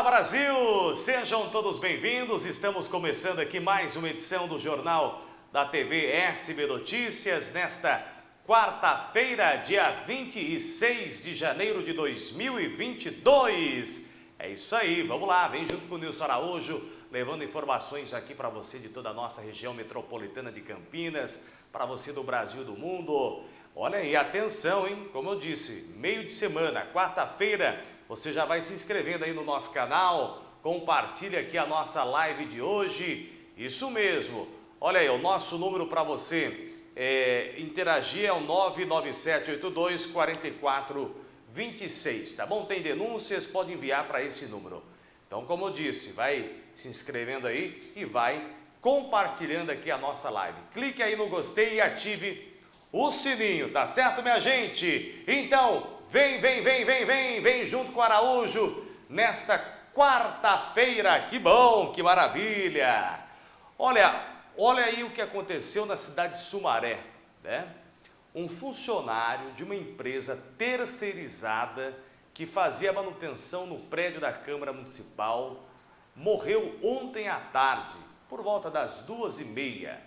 Olá Brasil, sejam todos bem-vindos. Estamos começando aqui mais uma edição do Jornal da TV SB Notícias nesta quarta-feira, dia 26 de janeiro de 2022. É isso aí, vamos lá, vem junto com o Nilson Araújo, levando informações aqui para você de toda a nossa região metropolitana de Campinas, para você do Brasil do mundo. Olha aí, atenção, hein? Como eu disse, meio de semana, quarta-feira, você já vai se inscrevendo aí no nosso canal, compartilhe aqui a nossa live de hoje. Isso mesmo. Olha aí, o nosso número para você é, interagir é o 99782 4426, tá bom? Tem denúncias, pode enviar para esse número. Então, como eu disse, vai se inscrevendo aí e vai compartilhando aqui a nossa live. Clique aí no gostei e ative o sininho, tá certo, minha gente? Então, Vem, vem, vem, vem, vem, vem junto com o Araújo nesta quarta-feira. Que bom, que maravilha. Olha, olha aí o que aconteceu na cidade de Sumaré, né? Um funcionário de uma empresa terceirizada que fazia manutenção no prédio da Câmara Municipal morreu ontem à tarde, por volta das duas e meia.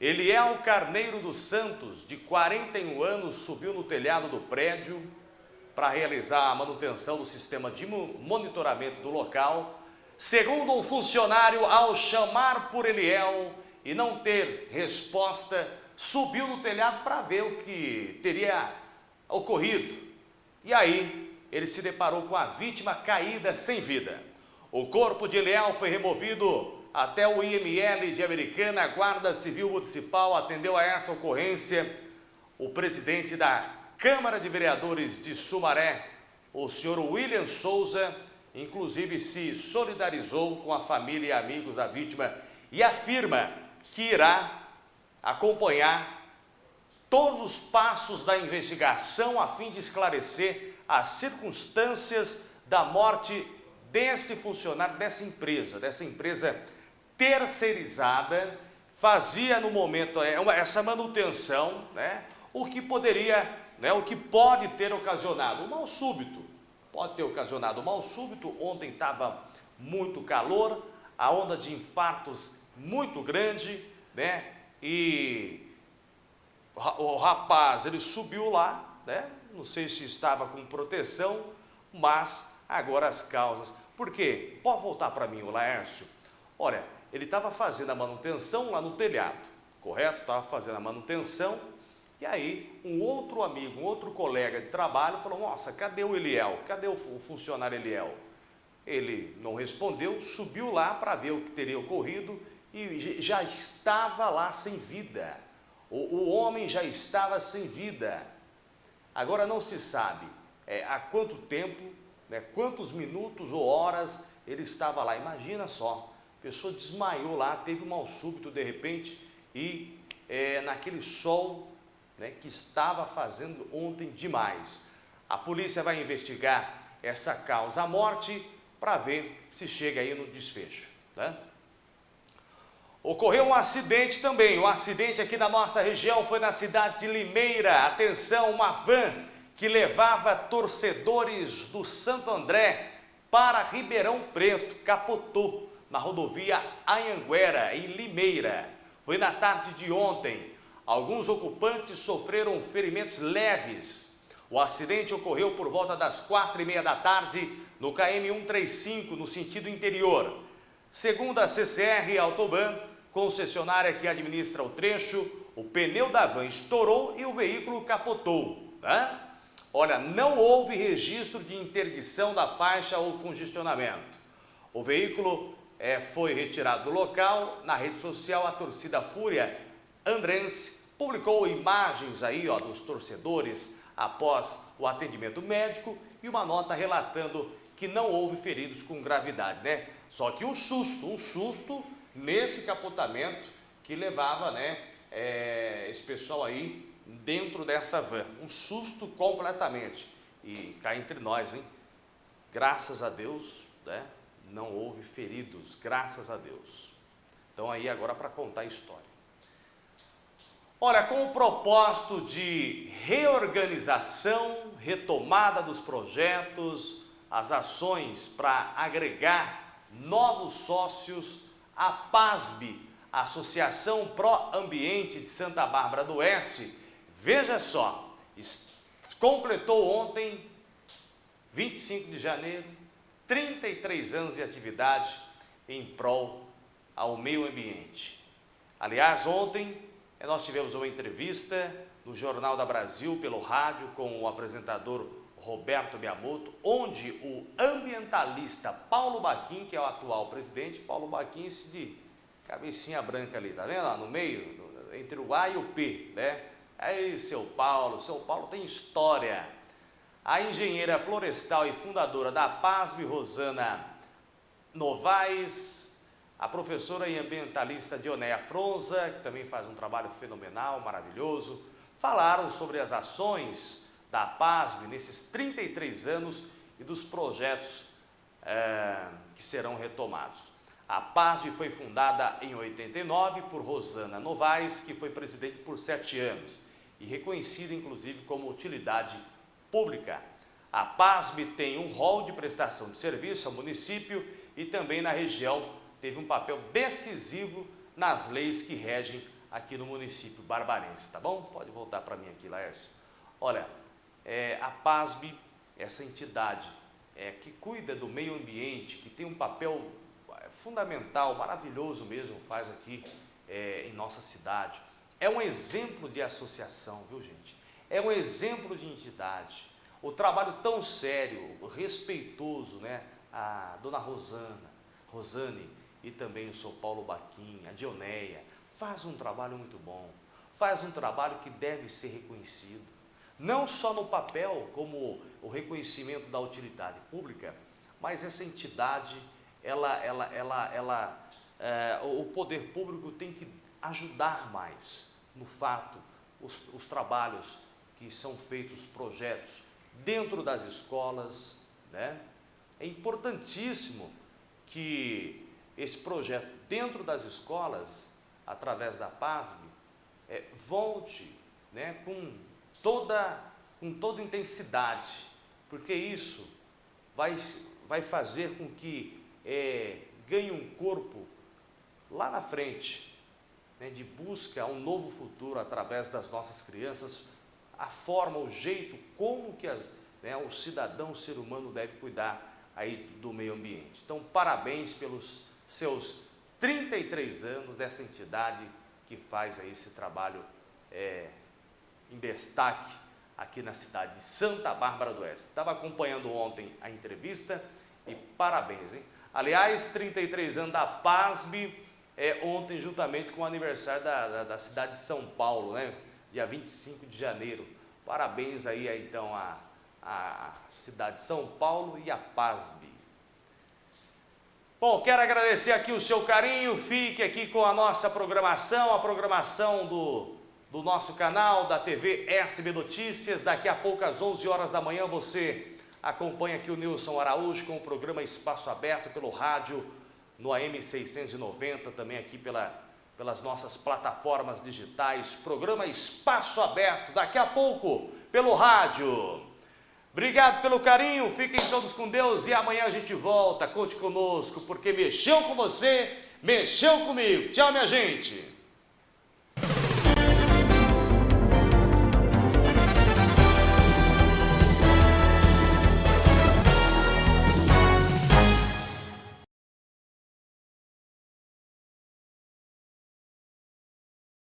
Eliel Carneiro dos Santos, de 41 anos, subiu no telhado do prédio para realizar a manutenção do sistema de monitoramento do local. Segundo um funcionário, ao chamar por Eliel e não ter resposta, subiu no telhado para ver o que teria ocorrido. E aí, ele se deparou com a vítima caída sem vida. O corpo de Eliel foi removido até o IML de Americana, a Guarda Civil Municipal atendeu a essa ocorrência. O presidente da Câmara de Vereadores de Sumaré, o senhor William Souza, inclusive se solidarizou com a família e amigos da vítima e afirma que irá acompanhar todos os passos da investigação a fim de esclarecer as circunstâncias da morte deste funcionário, dessa empresa, dessa empresa terceirizada, fazia no momento é, essa manutenção, né, o que poderia né, o que pode ter ocasionado um mal súbito. Pode ter ocasionado um mal súbito. Ontem estava muito calor, a onda de infartos muito grande, né? E o rapaz, ele subiu lá, né? Não sei se estava com proteção, mas agora as causas. Por quê? Pode voltar para mim, o Laércio. Olha, ele estava fazendo a manutenção lá no telhado, correto? Estava fazendo a manutenção e aí, um outro amigo, um outro colega de trabalho falou, nossa, cadê o Eliel? Cadê o funcionário Eliel? Ele não respondeu, subiu lá para ver o que teria ocorrido e já estava lá sem vida. O, o homem já estava sem vida. Agora não se sabe é, há quanto tempo, né, quantos minutos ou horas ele estava lá. Imagina só, a pessoa desmaiou lá, teve um mal súbito de repente e é, naquele sol né, que estava fazendo ontem demais. A polícia vai investigar essa causa morte para ver se chega aí no desfecho. Né? Ocorreu um acidente também, um acidente aqui na nossa região foi na cidade de Limeira. Atenção, uma van que levava torcedores do Santo André para Ribeirão Preto, capotou na rodovia Anhanguera, em Limeira. Foi na tarde de ontem. Alguns ocupantes sofreram ferimentos leves. O acidente ocorreu por volta das quatro e meia da tarde no KM 135, no sentido interior. Segundo a CCR Autoban, concessionária que administra o trecho, o pneu da van estourou e o veículo capotou. Né? Olha, não houve registro de interdição da faixa ou congestionamento. O veículo é, foi retirado do local. Na rede social, a torcida Fúria Andrense publicou imagens aí ó, dos torcedores após o atendimento médico e uma nota relatando que não houve feridos com gravidade, né? Só que um susto, um susto nesse capotamento que levava, né, é, esse pessoal aí dentro desta van. Um susto completamente. E cá entre nós, hein? Graças a Deus, né, não houve feridos, graças a Deus. Então aí agora para contar a história. Olha, com o propósito de reorganização, retomada dos projetos, as ações para agregar novos sócios à PASB, Associação Pro Ambiente de Santa Bárbara do Oeste. Veja só, completou ontem, 25 de janeiro, 33 anos de atividade em prol ao meio ambiente. Aliás, ontem nós tivemos uma entrevista no Jornal da Brasil, pelo rádio, com o apresentador Roberto Miyamoto, onde o ambientalista Paulo Baquim, que é o atual presidente, Paulo Baquim, esse de cabecinha branca ali, tá vendo? no meio, entre o A e o P, né? Aí, seu Paulo, seu Paulo tem história. A engenheira florestal e fundadora da PASB, Rosana Novaes, a professora e ambientalista Dionéia Fronza, que também faz um trabalho fenomenal, maravilhoso, falaram sobre as ações da PASB nesses 33 anos e dos projetos é, que serão retomados. A PASB foi fundada em 89 por Rosana Novaes, que foi presidente por sete anos e reconhecida inclusive como utilidade pública. A PASB tem um rol de prestação de serviço ao município e também na região teve um papel decisivo nas leis que regem aqui no município barbarense, tá bom? Pode voltar para mim aqui, Laércio. Olha, é, a PASB, essa entidade é, que cuida do meio ambiente, que tem um papel é, fundamental, maravilhoso mesmo, faz aqui é, em nossa cidade. É um exemplo de associação, viu gente? É um exemplo de entidade. O trabalho tão sério, respeitoso, né? A dona Rosana, Rosane e também o seu Paulo Baquim, a Dioneia, faz um trabalho muito bom. Faz um trabalho que deve ser reconhecido não só no papel, como o reconhecimento da utilidade pública, mas essa entidade, ela, ela, ela, ela, é, o poder público tem que ajudar mais no fato, os, os trabalhos que são feitos, os projetos dentro das escolas, né? É importantíssimo que esse projeto dentro das escolas, através da PASB, é, volte né, com toda, com toda intensidade, porque isso vai, vai fazer com que é, ganhe um corpo lá na frente, né, de busca a um novo futuro através das nossas crianças, a forma, o jeito, como que as, né, o cidadão, o ser humano deve cuidar aí do meio ambiente. Então, parabéns pelos seus 33 anos dessa entidade que faz aí esse trabalho é, em destaque aqui na cidade de Santa Bárbara do Oeste. Estava acompanhando ontem a entrevista e parabéns, hein? Aliás, 33 anos da PASB, é, ontem juntamente com o aniversário da, da, da, cidade de São Paulo, né? Dia 25 de janeiro. Parabéns aí, então, à, à cidade de São Paulo e à PASB. Bom, quero agradecer aqui o seu carinho, fique aqui com a nossa programação, a programação do do nosso canal, da TV SB Notícias. Daqui a pouco, às 11 horas da manhã, você acompanha aqui o Nilson Araújo com o programa Espaço Aberto pelo rádio, no AM 690, também aqui pela, pelas nossas plataformas digitais. Programa Espaço Aberto, daqui a pouco, pelo rádio. Obrigado pelo carinho, fiquem todos com Deus e amanhã a gente volta. Conte conosco, porque mexeu com você, mexeu comigo. Tchau, minha gente.